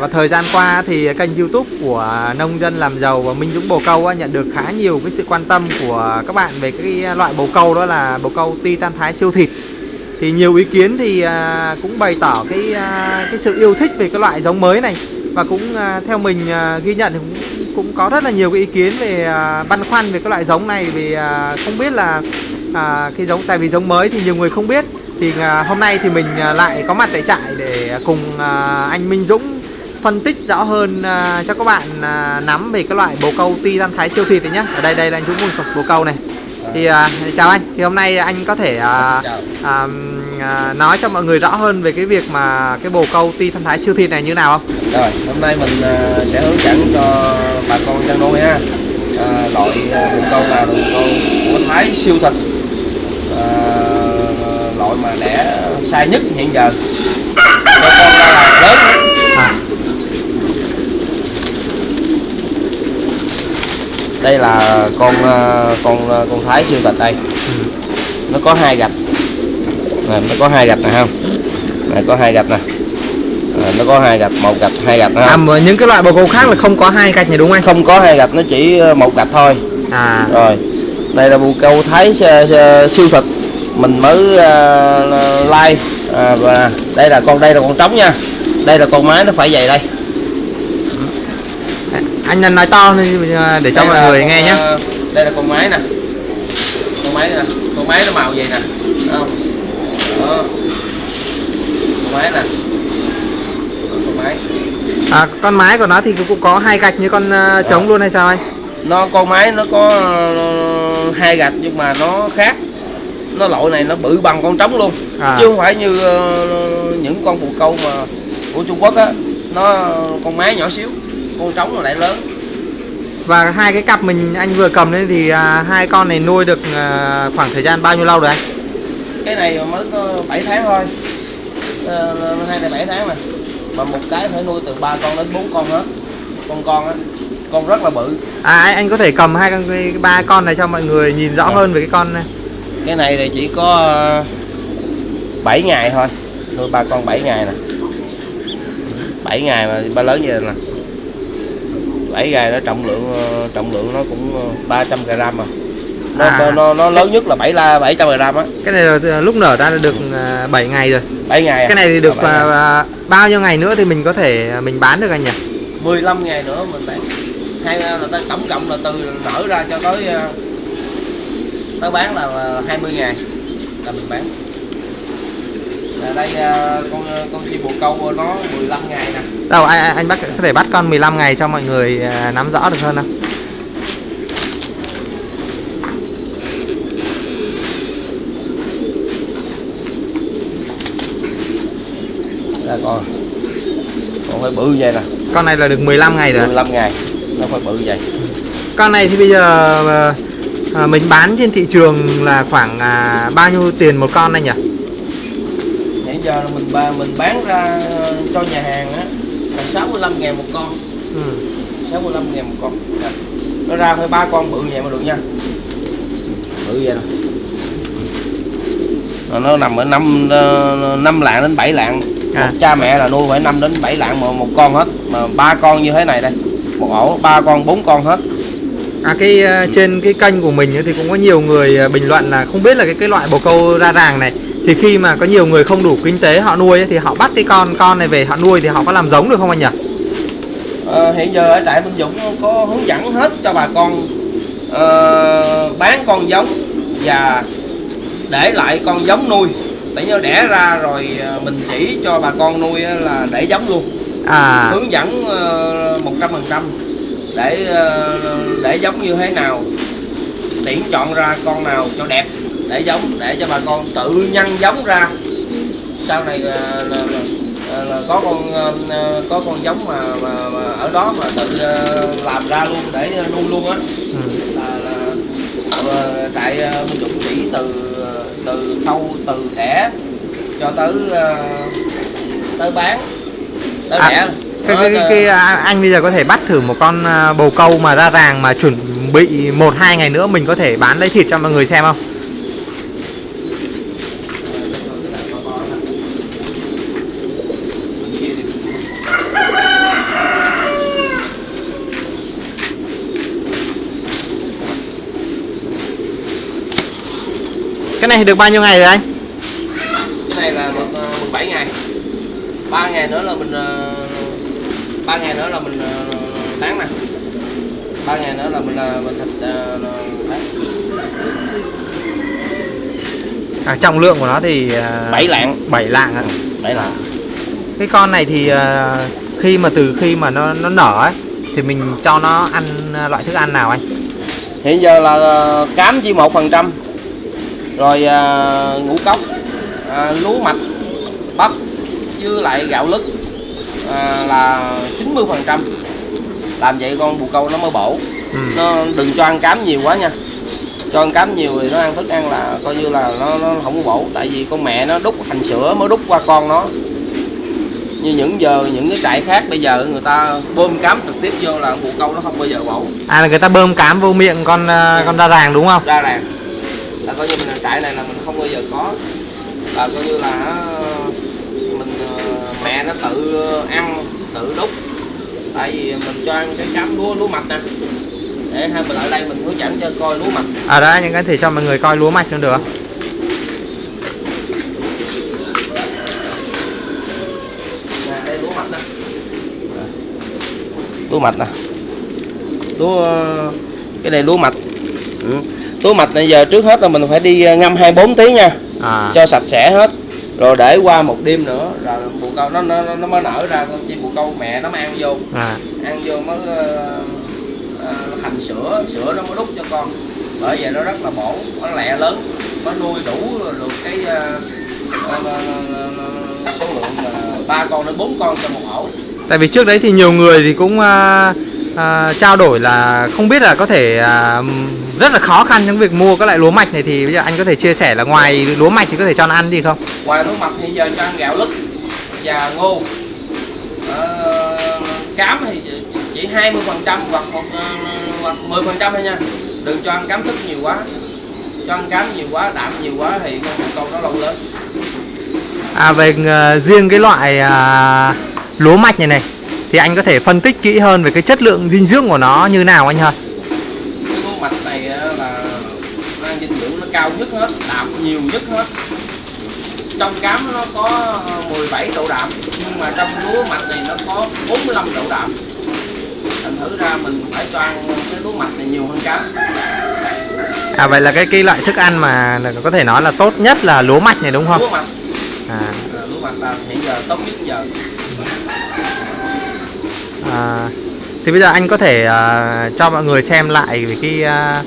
và thời gian qua thì kênh youtube của nông dân làm giàu và Minh Dũng Bồ Câu á, nhận được khá nhiều cái sự quan tâm của các bạn về cái loại bồ câu đó là bồ câu Titan Thái siêu thịt. Thì nhiều ý kiến thì à, cũng bày tỏ cái à, cái sự yêu thích về cái loại giống mới này. Và cũng à, theo mình ghi nhận thì cũng cũng có rất là nhiều cái ý kiến về băn khoăn về cái loại giống này. Vì không biết là à, cái giống tại vì giống mới thì nhiều người không biết. Thì à, hôm nay thì mình lại có mặt tại trại để cùng à, anh Minh Dũng phân tích rõ hơn à, cho các bạn à, nắm về cái loại bồ câu Titan Thái siêu thịt này nhé ở đây đây là anh Dũng một bồ câu này thì à, chào anh thì hôm nay anh có thể Chào. à, à, nói cho mọi người rõ hơn về cái việc mà cái bồ câu Titan Thái siêu thịt này như nào không Rồi, hôm nay mình à, sẽ hướng dẫn cho bà con chăn nuôi ha. À, loại bồ câu là bồ câu của Thái siêu thịt. À, loại mà đẻ sai nhất hiện giờ. Cho con là lớn. à, Đây là con à, con à, con Thái siêu thịt đây. ừ. Nó có hai gạch. Nè, nó có hai gạch nè không? Này có hai gạch nè. À, nó có hai gạch, một gạch, hai gạch ha. à mà những cái loại bồ câu khác là không có hai gạch này đúng không anh Không có hai gạch, nó chỉ một gạch thôi. à rồi đây là bồ câu thái siêu thực mình mới uh, like à, và đây là con đây là con trống nha đây là con mái nó phải dày đây anh nên nói to à, để cho Đây mọi người con, nghe nhé. ờ, đây là con mái nè. Con mái nè con mái nó màu vậy nè không? Đó con mái nè. Đó, con mái à, con mái của nó thì cũng có hai gạch như con à, trống luôn hay sao anh? Nó con mái nó có ờ, hai gạch nhưng mà nó khác. Nó loại này nó bự bằng con trống luôn. À. chứ không phải như ờ, những con bồ câu mà của Trung Quốc á. Nó con mái nhỏ xíu con trống nó lại lớn. Và hai cái cặp mình anh vừa cầm lên thì à, hai con này nuôi được à, khoảng thời gian bao nhiêu lâu rồi anh? Cái này mới có 7 tháng thôi. Ờ, hai này 7 tháng mà. Mà một cái phải nuôi từ ba con đến bốn con hết. Con con á con rất là bự. À anh, có thể cầm hai con ba con này cho mọi người nhìn rõ Dạ. hơn về cái con này. Cái này thì chỉ có 7 ngày thôi. Nuôi ba con 7 ngày nè. 7 ngày mà ba lớn như vậy nè 7 ngày nó trọng lượng ờ, trọng lượng nó cũng ờ, 300 gram mà. Nó, À. nó, nó, nó lớn nhất là 7 la 700 gram á. Cái này là lúc nở ra là được à, 7 ngày rồi. 7 ngày à? cái này thì được Ờ, à, à, bao nhiêu ngày nữa thì mình có thể à, mình bán được anh nhỉ? 15 ngày nữa mình bán. Hai là ta tổng cộng là từ nở ra cho tới ờ, tới bán là ờ, 20 ngày là mình bán đây ờ, con con chim bồ câu nó 15 ngày nè. Đâu anh, anh bắt có thể bắt con 15 ngày cho mọi người à, nắm rõ được hơn không? Là con. Con phải bự vậy nè. Con này là được 15 ngày rồi 15 ngày nó phải bự vậy. Con này thì bây giờ à, à, mình bán trên thị trường là khoảng à, bao nhiêu tiền một con anh nhỉ giờ là mình ba mình bán ra cho nhà hàng á là 65 ngàn một con. Ừ. 65 ngàn một con. Nè. nó ra phải ba con bự vậy mà được nha. Bự vậy nè Rồi nó nằm ở năm ờ, năm lạng đến 7 lạng. À. một cha mẹ là nuôi phải 5 đến 7 lạng một, một con hết. Mà ba con như thế này đây. Một ổ ba con bốn con hết. À cái ờ, trên cái kênh của mình thì cũng có nhiều người ờ, bình luận là không biết là cái cái loại bồ câu ra ràng này thì khi mà có nhiều người không đủ kinh tế họ nuôi ấy, thì họ bắt cái con con này về họ nuôi thì họ có làm giống được không anh nhỉ? Ờ, hiện giờ ở trại Minh Dũng có hướng dẫn hết cho bà con ờ, bán con giống và để lại con giống nuôi. Để nó đẻ ra rồi ờ, mình chỉ cho bà con nuôi là để giống luôn. À. Hướng dẫn một trăm phần trăm để để giống như thế nào tiện chọn ra con nào cho đẹp để giống để cho bà con tự nhân giống ra sau này là, là, là, là có con ờ, có con giống mà, mà, mà ở đó mà tự ờ, làm ra luôn để nuôi luôn á ừ. là, là ờ, trại Dũng chỉ từ từ khâu từ đẻ cho tới tới bán tới À, đẻ cái, cái, cái, cái, à, anh bây giờ có thể bắt thử một con bồ câu mà ra ràng mà chuẩn bị một hai ngày nữa mình có thể bán lấy thịt cho mọi người xem không? Cái này được bao nhiêu ngày rồi anh? Cái này là được ờ, 17 ngày. 3 ngày nữa là mình ờ, 3 ngày nữa là mình ờ, bán nè. 3 ngày nữa là mình ờ, mình thịt ờ, bán. À, trọng lượng của nó thì à, 7 lạng. 7 lạng ạ. 7 lạng. Cái con này thì à, khi mà từ khi mà nó nó nở ấy thì mình cho nó ăn à, loại thức ăn nào anh? Hiện giờ là ờ, cám chỉ một phần trăm rồi ờ, ngũ cốc ờ, lúa mạch bắp với lại gạo lứt ờ, là 90 phần trăm. Làm vậy con bồ câu nó mới bổ. Ừ. nó đừng cho ăn cám nhiều quá nha. Cho ăn cám nhiều thì nó ăn thức ăn là coi như là nó nó không có bổ. Tại vì con mẹ nó đút hành sữa mới đút qua con nó. Như những giờ những cái trại khác bây giờ người ta bơm cám trực tiếp vô là bồ câu nó không bao giờ bổ. À là người ta bơm cám vô miệng con à, con da ràng đúng không? Ra ràng là coi như mình trại này là mình không bao giờ có. Là coi như là ờ, mình ờ, mẹ nó tự ăn tự đút. Tại vì mình cho ăn cái cám lúa lúa mạch nè. Để hai mình lại đây mình hướng dẫn cho coi lúa mạch. À đó anh có thể cho mọi người coi lúa mạch luôn được đây lúa mạch nè. Lúa mạch nè. Lúa cái này lúa mạch ừ. lúa mạch này giờ trước hết là mình phải đi ngâm 24 tiếng nha. À. Cho sạch sẽ hết. Rồi để qua một đêm nữa rồi bồ câu nó nó nó mới nở ra con chim bồ câu mẹ nó mới ăn vô. À. Ăn vô mới ờ, ờ, thành sữa sữa nó mới đút cho con. Bởi vậy nó rất là bổ nó lẹ lớn nó nuôi đủ được cái ờ, ờ, ờ, ờ, số lượng ba con đến bốn con trong một ổ. Tại vì trước đấy thì nhiều người thì cũng à, à, trao đổi là không biết là có thể à, rất là khó khăn trong việc mua các loại lúa mạch này thì bây giờ anh có thể chia sẻ là ngoài lúa mạch thì có thể cho nó ăn gì không? Ngoài lúa mạch thì giờ cho ăn gạo lứt và ngô. Ờ, cám thì chỉ 20 phần trăm hoặc một ờ, hoặc 10 phần trăm thôi nha. Đừng cho ăn cám thức nhiều quá. Cho ăn cám nhiều quá đạm nhiều quá thì con câu nó lâu lớn À về ờ, riêng cái loại à, lúa mạch này này thì anh có thể phân tích kỹ hơn về cái chất lượng dinh dưỡng của nó như nào anh hả? cái mạch này là ăn dinh dưỡng nó cao nhất hết đạm nhiều nhất hết. Trong cám nó có 17 độ đạm nhưng mà trong lúa mạch này nó có 45 độ đạm. Thành thử ra mình phải cho ăn cái lúa mạch này nhiều hơn cám. À vậy là cái cái loại thức ăn mà có thể nói là tốt nhất là lúa mạch này đúng không? lúa mạch. À, à, lúa mạch là hiện giờ tốt nhất giờ à, thì bây giờ anh có thể à, cho mọi người xem lại về cái à,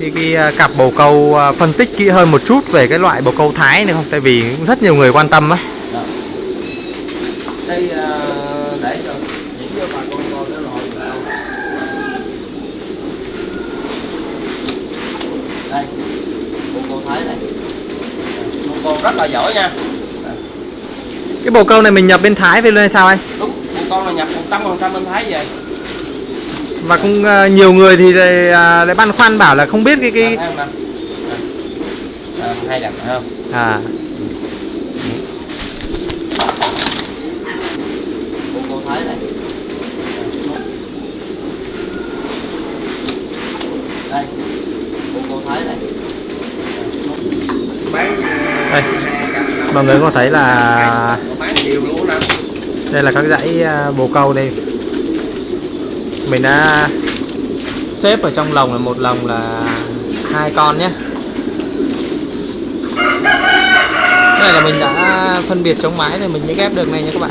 cái, cái à, cặp bồ câu à, phân tích kỹ hơn một chút về cái loại bồ câu thái này không? Tại vì cũng rất nhiều người quan tâm á. Đó. đây à, để cho chỉ cho bà con coi cái loại đây con con thái này con con rất là giỏi nha Cái bồ câu này mình nhập bên Thái về luôn hay sao anh? đúng con này nhập một trăm phần trăm bên thái về. Và cũng à, nhiều người thì lại, à, lại băn khoăn bảo là không biết cái cái Làm nè à, hai lần phải không? À. Đây. mọi người có thấy là bán nhiều luôn nè đây là các dãy à, bồ câu đây. Mình đã xếp ở trong lồng là một lồng là hai con nhé. Cái này là mình đã phân biệt chống mái rồi mình mới ghép được này nha các bạn.